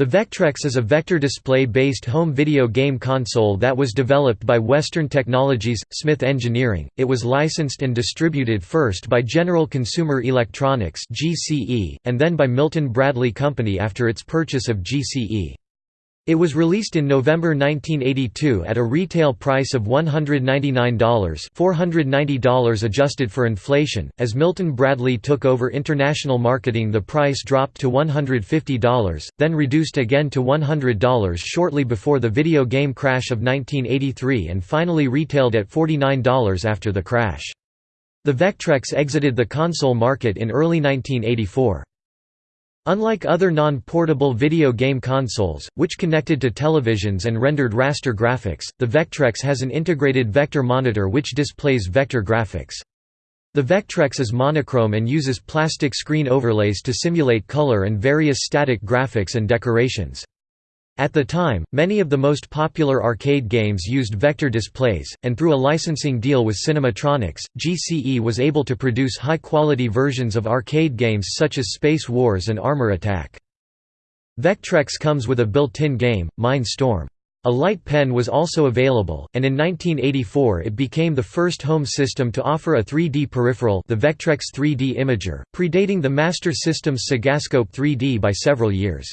The Vectrex is a vector display-based home video game console that was developed by Western Technologies, Smith Engineering. It was licensed and distributed first by General Consumer Electronics (GCE) and then by Milton Bradley Company after its purchase of GCE. It was released in November 1982 at a retail price of $199 $490 adjusted for inflation. As Milton Bradley took over international marketing the price dropped to $150, then reduced again to $100 shortly before the video game crash of 1983 and finally retailed at $49 after the crash. The Vectrex exited the console market in early 1984. Unlike other non-portable video game consoles, which connected to televisions and rendered raster graphics, the Vectrex has an integrated vector monitor which displays vector graphics. The Vectrex is monochrome and uses plastic screen overlays to simulate color and various static graphics and decorations. At the time, many of the most popular arcade games used vector displays, and through a licensing deal with Cinematronics, GCE was able to produce high-quality versions of arcade games such as Space Wars and Armor Attack. Vectrex comes with a built-in game, Mine Storm. A light pen was also available, and in 1984 it became the first home system to offer a 3D peripheral the Vectrex 3D Imager, predating the Master System's Segascope 3D by several years.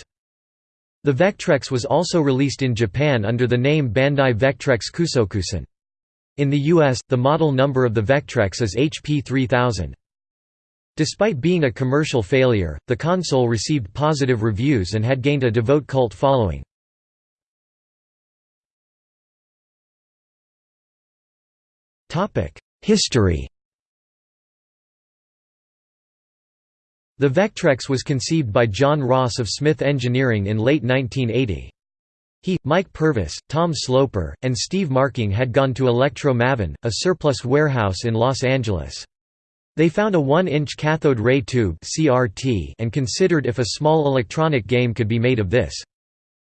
The Vectrex was also released in Japan under the name Bandai Vectrex Kousokusen. In the US, the model number of the Vectrex is HP 3000. Despite being a commercial failure, the console received positive reviews and had gained a devout cult following. History The Vectrex was conceived by John Ross of Smith Engineering in late 1980. He, Mike Purvis, Tom Sloper, and Steve Marking had gone to Electro Mavin, a surplus warehouse in Los Angeles. They found a 1-inch cathode ray tube and considered if a small electronic game could be made of this.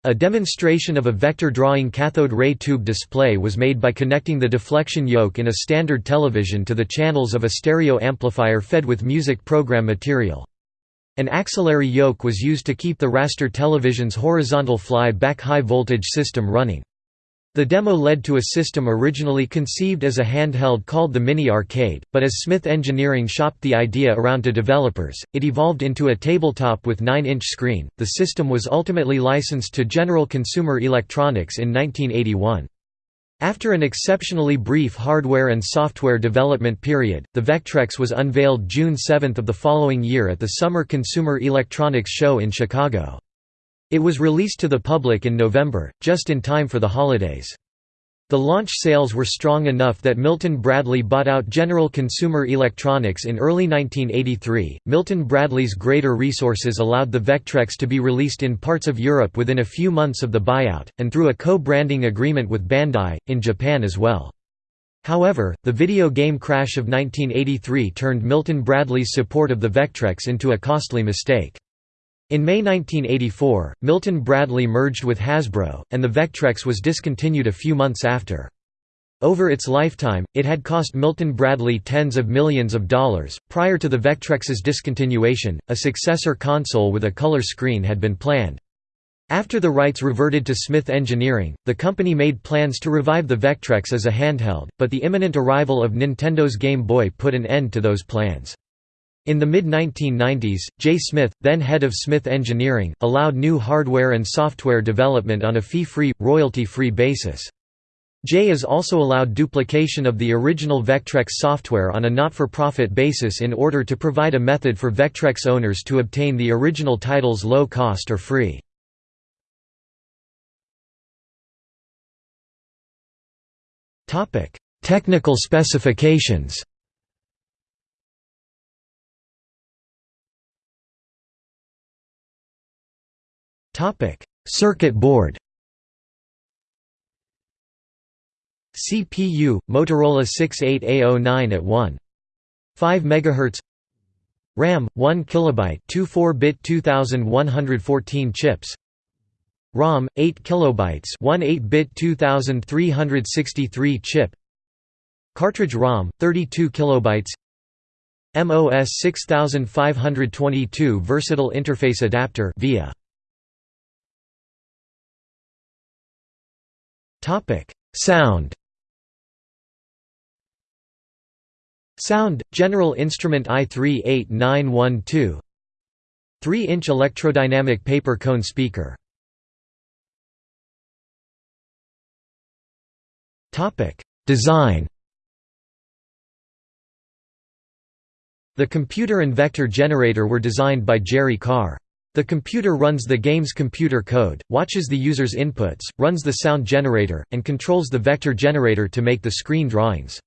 A demonstration of a vector drawing cathode ray tube display was made by connecting the deflection yoke in a standard television to the channels of a stereo amplifier fed with music program material. An auxiliary yoke was used to keep the raster television's horizontal fly-back high-voltage system running. The demo led to a system originally conceived as a handheld called the Mini Arcade, but as Smith Engineering shopped the idea around to developers, it evolved into a tabletop with 9-inch screen. The system was ultimately licensed to General Consumer Electronics in 1981. After an exceptionally brief hardware and software development period, the Vectrex was unveiled June 7 of the following year at the Summer Consumer Electronics Show in Chicago. It was released to the public in November, just in time for the holidays. The launch sales were strong enough that Milton Bradley bought out General Consumer Electronics in early 1983. Milton Bradley's greater resources allowed the Vectrex to be released in parts of Europe within a few months of the buyout, and through a co branding agreement with Bandai, in Japan as well. However, the video game crash of 1983 turned Milton Bradley's support of the Vectrex into a costly mistake. In May 1984, Milton Bradley merged with Hasbro, and the Vectrex was discontinued a few months after. Over its lifetime, it had cost Milton Bradley tens of millions of dollars. Prior to the Vectrex's discontinuation, a successor console with a color screen had been planned. After the rights reverted to Smith Engineering, the company made plans to revive the Vectrex as a handheld, but the imminent arrival of Nintendo's Game Boy put an end to those plans. In the mid-1990s, Jay Smith, then head of Smith Engineering, allowed new hardware and software development on a fee-free, royalty-free basis. Jay is also allowed duplication of the original Vectrex software on a not-for-profit basis in order to provide a method for Vectrex owners to obtain the original titles low cost or free. Technical specifications Topic: Circuit board. CPU Motorola 68A09 at 1. 5 MHz RAM 1 kilobyte 24-bit 2114 chips ROM 8 kilobytes 1 8-bit 2363 chip Cartridge ROM 32 kilobytes MOS 6522 versatile interface adapter via Sound Sound, General Instrument i38912 3-inch electrodynamic paper cone speaker. Topic: Design The computer and vector generator were designed by Jerry Carr. The computer runs the game's computer code, watches the user's inputs, runs the sound generator, and controls the vector generator to make the screen drawings.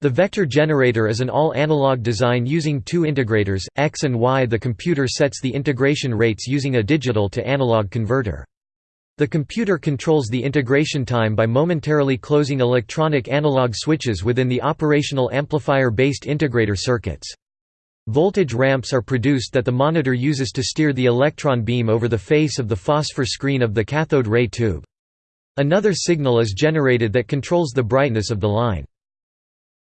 The vector generator is an all-analog design using two integrators, X and Y. The computer sets the integration rates using a digital to analog converter. The computer controls the integration time by momentarily closing electronic analog switches within the operational amplifier-based integrator circuits. Voltage ramps are produced that the monitor uses to steer the electron beam over the face of the phosphor screen of the cathode ray tube. Another signal is generated that controls the brightness of the line.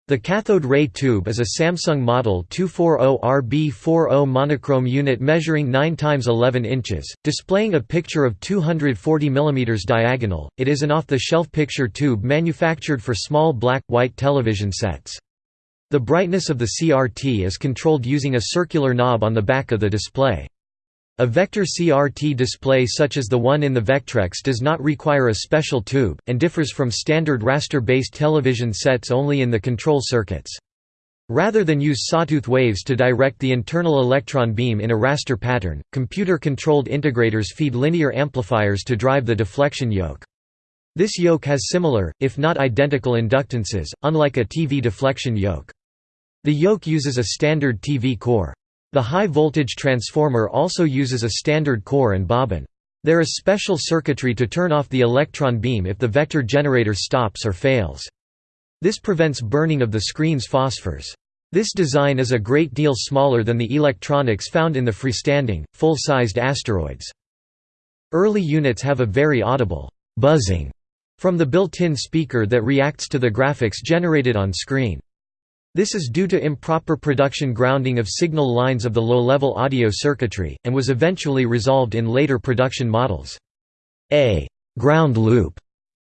The cathode ray tube is a Samsung Model 240RB40 monochrome unit measuring 9 x 11 inches, displaying a picture of 240 mm diagonal. It is an off-the-shelf picture tube manufactured for small black-white television sets. The brightness of the CRT is controlled using a circular knob on the back of the display. A vector CRT display such as the one in the Vectrex does not require a special tube, and differs from standard raster-based television sets only in the control circuits. Rather than use sawtooth waves to direct the internal electron beam in a raster pattern, computer-controlled integrators feed linear amplifiers to drive the deflection yoke. This yoke has similar, if not identical inductances, unlike a TV deflection yoke. The yoke uses a standard TV core. The high-voltage transformer also uses a standard core and bobbin. There is special circuitry to turn off the electron beam if the vector generator stops or fails. This prevents burning of the screen's phosphors. This design is a great deal smaller than the electronics found in the freestanding, full-sized asteroids. Early units have a very audible buzzing from the built-in speaker that reacts to the graphics generated on screen. This is due to improper production grounding of signal lines of the low-level audio circuitry, and was eventually resolved in later production models. A «ground loop»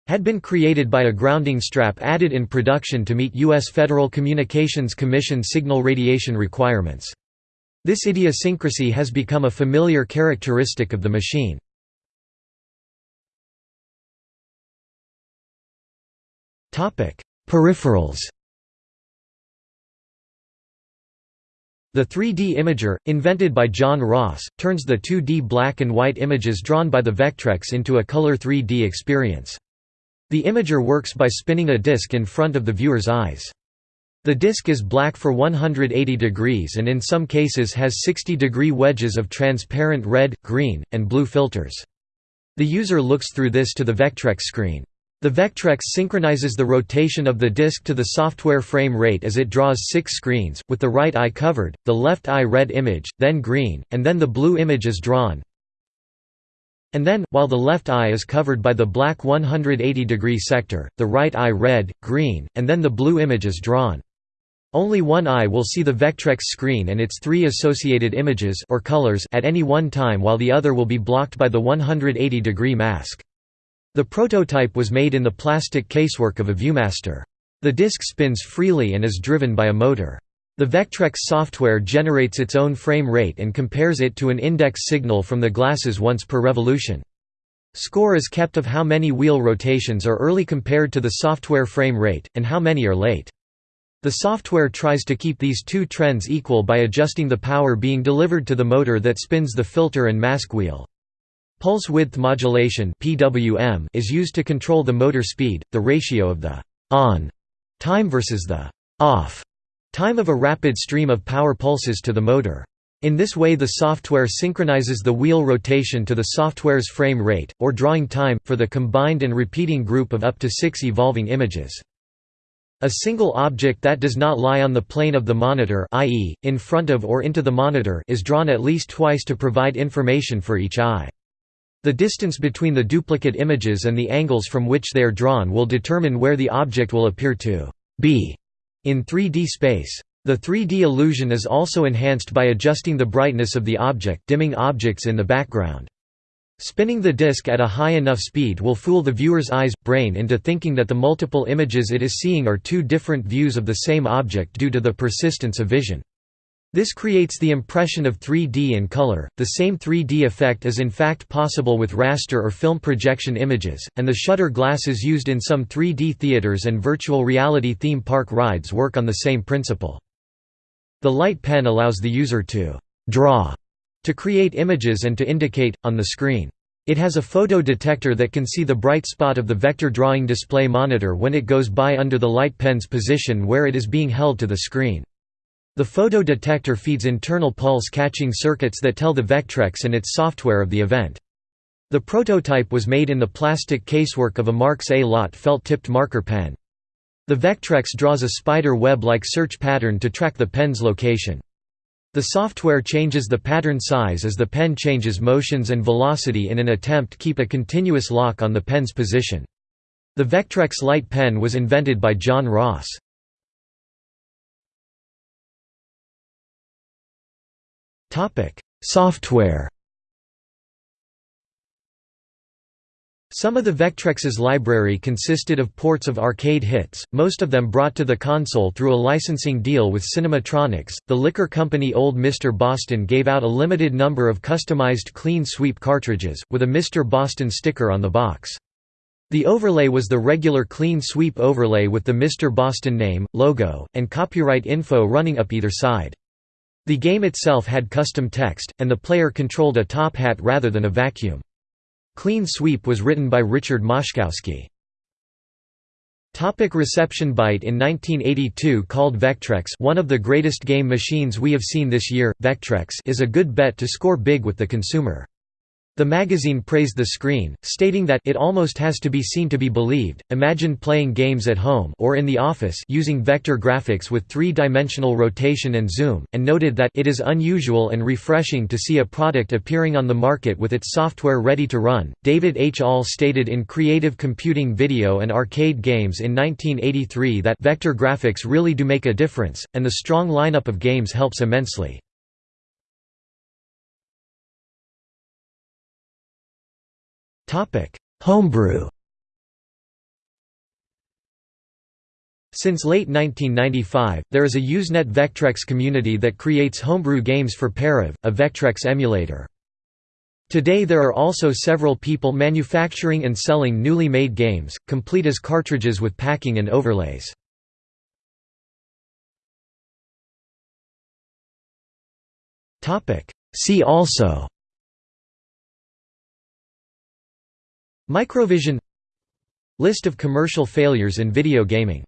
had been created by a grounding strap added in production to meet U.S. Federal Communications Commission signal radiation requirements. This idiosyncrasy has become a familiar characteristic of the machine. Peripherals The 3D imager, invented by John Ross, turns the 2D black and white images drawn by the Vectrex into a color 3D experience. The imager works by spinning a disc in front of the viewer's eyes. The disc is black for 180 degrees and in some cases has 60 degree wedges of transparent red, green, and blue filters. The user looks through this to the Vectrex screen. The Vectrex synchronizes the rotation of the disc to the software frame rate as it draws six screens, with the right eye covered, the left eye red image, then green, and then the blue image is drawn. And then, while the left eye is covered by the black 180 degree sector, the right eye red, green, and then the blue image is drawn. Only one eye will see the Vectrex screen and its three associated images or colors at any one time while the other will be blocked by the 180 degree mask. The prototype was made in the plastic casework of a Viewmaster. The disc spins freely and is driven by a motor. The Vectrex software generates its own frame rate and compares it to an index signal from the glasses once per revolution. Score is kept of how many wheel rotations are early compared to the software frame rate, and how many are late. The software tries to keep these two trends equal by adjusting the power being delivered to the motor that spins the filter and mask wheel. Pulse width modulation (PWM) is used to control the motor speed, the ratio of the on time versus the off time of a rapid stream of power pulses to the motor. In this way the software synchronizes the wheel rotation to the software's frame rate, or drawing time, for the combined and repeating group of up to six evolving images. A single object that does not lie on the plane of the monitor i.e., in front of or into the monitor is drawn at least twice to provide information for each eye. The distance between the duplicate images and the angles from which they are drawn will determine where the object will appear to be in 3D space. The 3D illusion is also enhanced by adjusting the brightness of the object dimming objects in the background. Spinning the disc at a high enough speed will fool the viewer's eyes, brain into thinking that the multiple images it is seeing are two different views of the same object due to the persistence of vision. This creates the impression of 3D in color. The same 3D effect is in fact possible with raster or film projection images, and the shutter glasses used in some 3D theaters and virtual reality theme park rides work on the same principle. The light pen allows the user to draw to create images and to indicate, on the screen. It has a photo detector that can see the bright spot of the vector drawing display monitor when it goes by under the light pen's position where it is being held to the screen. The photo detector feeds internal pulse-catching circuits that tell the Vectrex and its software of the event. The prototype was made in the plastic casework of a Marks-A-Lot felt-tipped marker pen. The Vectrex draws a spider web-like search pattern to track the pen's location. The software changes the pattern size as the pen changes motions and velocity in an attempt to keep a continuous lock on the pen's position. The Vectrex light pen was invented by John Ross. Software Some of the Vectrex's library consisted of ports of arcade hits, most of them brought to the console through a licensing deal with Cinematronics. The liquor company Old Mr. Boston gave out a limited number of customized Clean Sweep cartridges, with a Mr. Boston sticker on the box. The overlay was the regular Clean Sweep overlay with the Mr. Boston name, logo, and copyright info running up either side. The game itself had custom text, and the player controlled a top hat rather than a vacuum. Clean Sweep was written by Richard Moszkowski. Topic reception Byte in 1982 called Vectrex one of the greatest game machines we have seen this year, Vectrex is a good bet to score big with the consumer. The magazine praised the screen, stating that it almost has to be seen to be believed. Imagine playing games at home or in the office using vector graphics with three-dimensional rotation and zoom, and noted that it is unusual and refreshing to see a product appearing on the market with its software ready to run. David H. Ahl stated in Creative Computing Video and Arcade Games in 1983 that vector graphics really do make a difference, and the strong lineup of games helps immensely. Homebrew Since late 1995, there is a Usenet Vectrex community that creates homebrew games for Parav, a Vectrex emulator. Today there are also several people manufacturing and selling newly made games, complete as cartridges with packing and overlays. See also Microvision List of commercial failures in video gaming